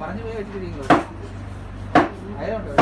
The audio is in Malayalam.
പറഞ്ഞു പോയി വെച്ചിരിക്കുന്നു അയലുണ്ടോ?